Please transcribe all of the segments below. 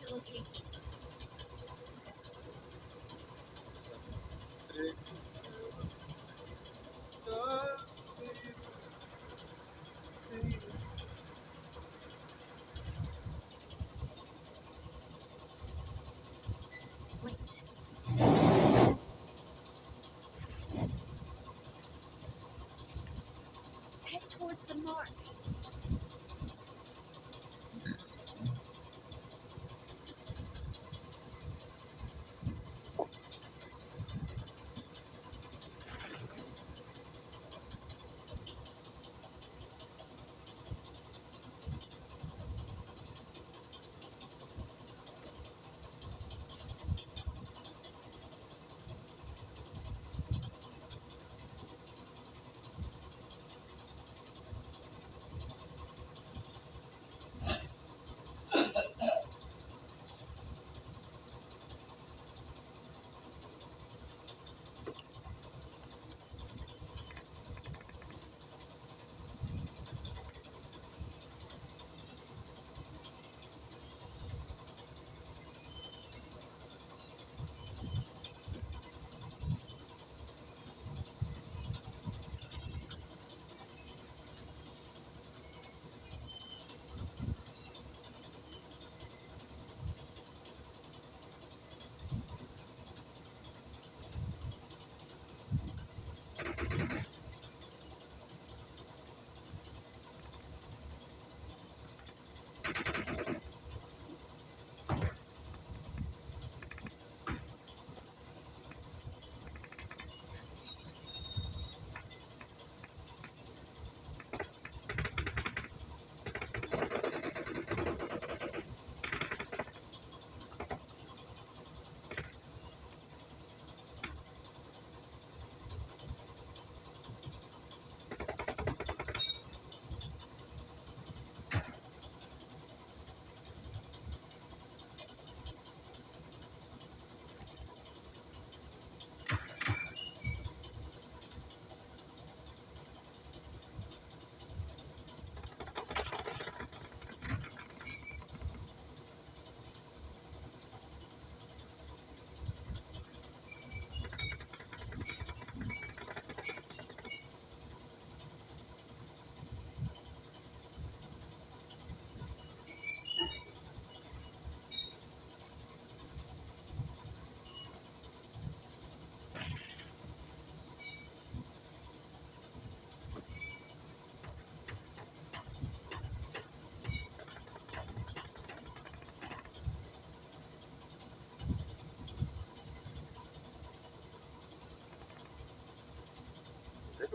Marked location. Wait. Head towards the mark.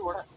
work.